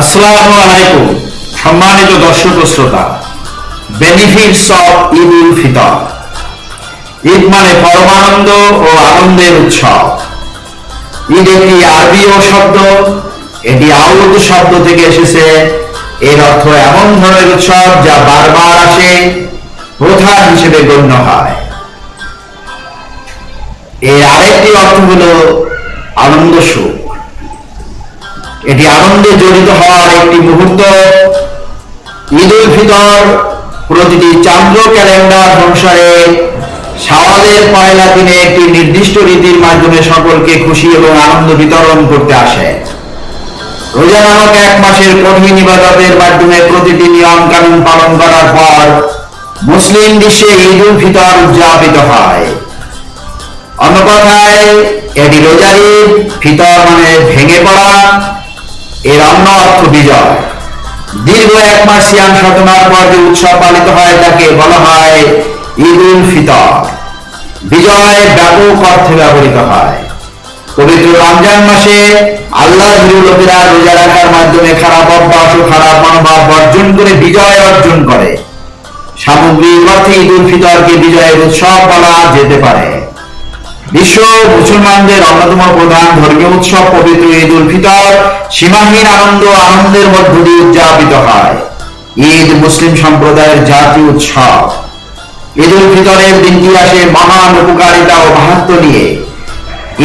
আসসালামু সম্মানিত দর্শক শ্রোতা বেনিফিটস অফ ঈদ উল ফিতর ঈদ মানে পরমানন্দ ও আনন্দের উৎসব। ঈদ একটি আরবীয় শব্দ, এটি আউদ শব্দ থেকে এসেছে। এর অর্থ এমন ধরনের উৎসব যা বারবার আসে, প্রধান হিসেবে গণ্য হয়। এর আরেকটি অর্থ হলো আনন্দ সুখ। এটি আনন্দে জড়িত হওয়ার একটি মুহূর্ত। ঈদ উল ফিতর প্রতিটি চান্দ্র ক্যালেন্ডার অনুসারে শাওয়ালের পয়লা দিনে একটি নির্দিষ্ট রীতির মাধ্যমে সকলকে খুশি এবং আনন্দ বিতরণ করতে আসে। রোজা নামক এক মাসের কঠিন ইবাদতের মাধ্যমে প্রতিটি নিয়ম কানুন পালন করার পর মুসলিম বিশ্বে ঈদ উল ফিতর উদযাপিত হয়। অন্য কথায়, এটি রোজার ফিতর মানে ভেঙে পড়া এর অন্য অর্থ বিজয়। দীর্ঘ এক মাস সিয়াম সাধনার পর যে উৎসব পালিত হয় তাকে বলা হয় ঈদ উল ফিতর। বিজয় ব্যাপক অর্থে ব্যবহৃত হয়। পবিত্র রমজান মাসে আল্লাহ লোকেরা রোজা রাখার মাধ্যমে খারাপ অভ্যাস ও খারাপ মনোভাব বর্জন করে বিজয় অর্জন করে। সামগ্রিক অর্থে ঈদ উল ফিতরকে বিজয়ের উৎসব বলা যেতে পারে। বিশ্ব মুসলমানদের অন্যতম প্রধান ধর্মীয় উৎসব পবিত্র ঈদ উল ফিতর। সীমাহীন আনন্দ, আনন্দের মধ্য দিয়ে উদযাপিত হয়। ঈদ মুসলিম সম্প্রদায়ের জাতীয় উৎসব। ঈদ উল ফিতরের দিনটি আসে মহান উপকারিতা ও মাহাত্ম নিয়ে।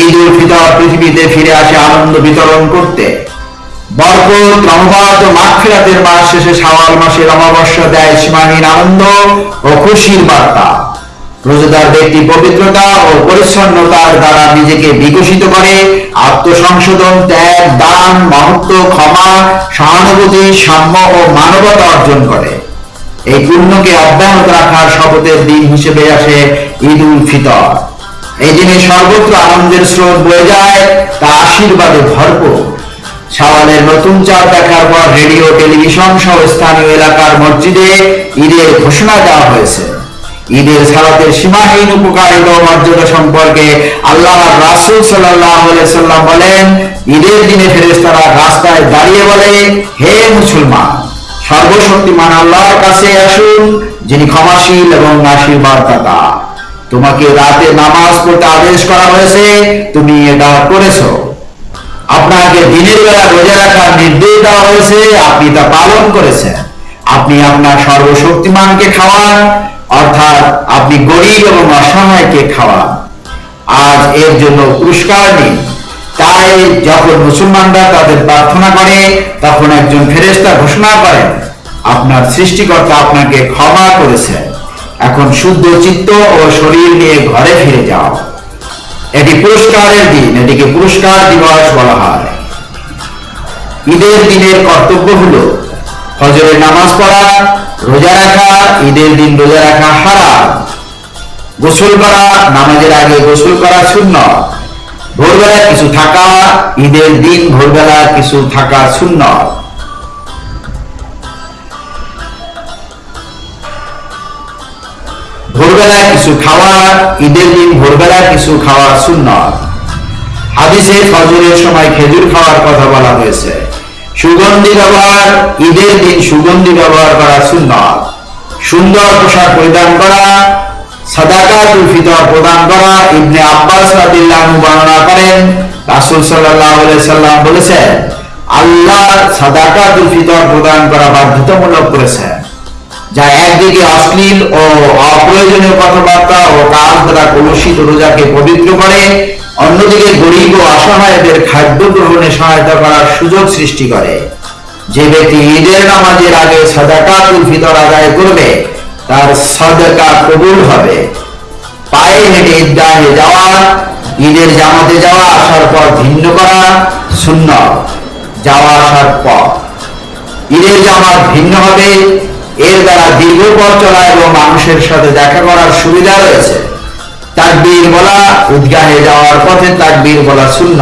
ঈদ উল ফিতর পৃথিবীতে ফিরে আসে আনন্দ বিতরণ করতে। বরকত রহমত ও মাগফিরাতের মাস শেষে শাওয়াল মাসের অমাবস্যা দেয় সীমাহীন আনন্দ ও খুশির বার্তা। রোজাদার ব্যক্তি পবিত্রতা ও পরিচ্ছন্নতার দ্বারা নিজেকে বিকশিত করে, আত্মসংশোধন, ত্যাগ, দান, মহত্ব, ক্ষমা, সহানুভূতি, সাম্য ও মানবতা অর্জন করে। এই পুণ্যকে অব্যাহত রাখার শপথের দিন হিসেবে আসে ঈদ উল ফিতর। এই দিনে সর্বত্র আনন্দের স্রোত বয়ে যায়, তা আশীর্বাদে ভরপুর। শাওয়ালের নতুন চাঁদ দেখার পর রেডিও, টেলিভিশন সহ স্থানীয় এলাকার মসজিদে ঈদের ঘোষণা দেওয়া হয়েছে। ঈদের সালাতের সীমাহীন উপকারিতা মর্যাদা সম্পর্কে আল্লাহ রাসুল সাল্লাম বলেন, ঈদের দিনে ফেরেস্তারা রাস্তায় দাঁড়িয়ে বলে, হে মুসলমান, সর্বশক্তিমান আল্লাহর কাছে আসুন, যিনি ক্ষমাশীল এবং আশীর্বাদ দাতা তোমাকে রাতে নামাজ পড়তে আদেশ করা হয়েছে, তুমি এটা করেছ। আপনাকে দিনের বেলা রোজা রাখার নির্দেশ দেওয়া হয়েছে, আপনি তা পালন করেছেন। আপনি আপনার সর্বশক্তিমানকে খাওয়ান অর্থাৎ আপনি গরিব এবং অসহায়কে খাওয়ান। আজ এর জন্য পুরস্কার নিন। তাই যখন মুসলমানরা তাদের প্রার্থনা করে, তখন একজন ফেরেস্তা ঘোষণা করেন, আপনার সৃষ্টিকর্তা আপনাকে ক্ষমা করেছেন এখন শুদ্ধ চিত্ত ও শরীর নিয়ে ঘরে ফিরে যাও। এটি পুরস্কারের দিন, এটিকে পুরস্কার দিবস বলা হয়। ঈদের দিনের কর্তব্য হলো ফজরের নামাজ পড়া রোজা রাখা, ঈদের দিন রোজা রাখা হারাম। গোসল করা, নামাজের আগে গোসল করা শূন্য ভোরবেলা কিছু থাকা, ঈদের দিন ভোরবেলা কিছু থাকা শূন্য ভোরবেলা কিছু খাওয়া, ঈদের দিন ভোরবেলা কিছু খাওয়া শূন্য হাদিসে ফজরের সময় খেজুর খাওয়ার কথা বলা হয়েছে। সুগন্ধি ব্যবহার, ঈদের দিন সুগন্ধি ব্যবহার করা সুন্দর সুন্দর পোশাক পরিধান করা অপ্রয়োজনীয় কথাবার্তা ও কাজ দ্বারা কলুষিত রোজাকে পবিত্র করে অন্যদিকে গরিব ও অসহায়দের খাদ্য গ্রহণে সহায়তা করার সুযোগ সৃষ্টি করে। যে ব্যক্তি ঈদের নামাজের আগে সাদাকাতুল ফিতর আদায় করবে, তার সাদাকা কবুল হবে। পায়ে হেঁটে ঈদগাহে যাওয়া, ঈদের জামাতে যাওয়া আসার পর ভিন্ন করা শূন্য যাওয়া আসার পর। ঈদের জামাত ভিন্ন হবে, এর দ্বারা দীর্ঘ পথ চলা এবং মানুষের সাথে দেখা করার সুবিধা রয়েছে। তাকবীর বলা উদ্গাহে যাওয়ার পথে তাকবীর বলা শূন্য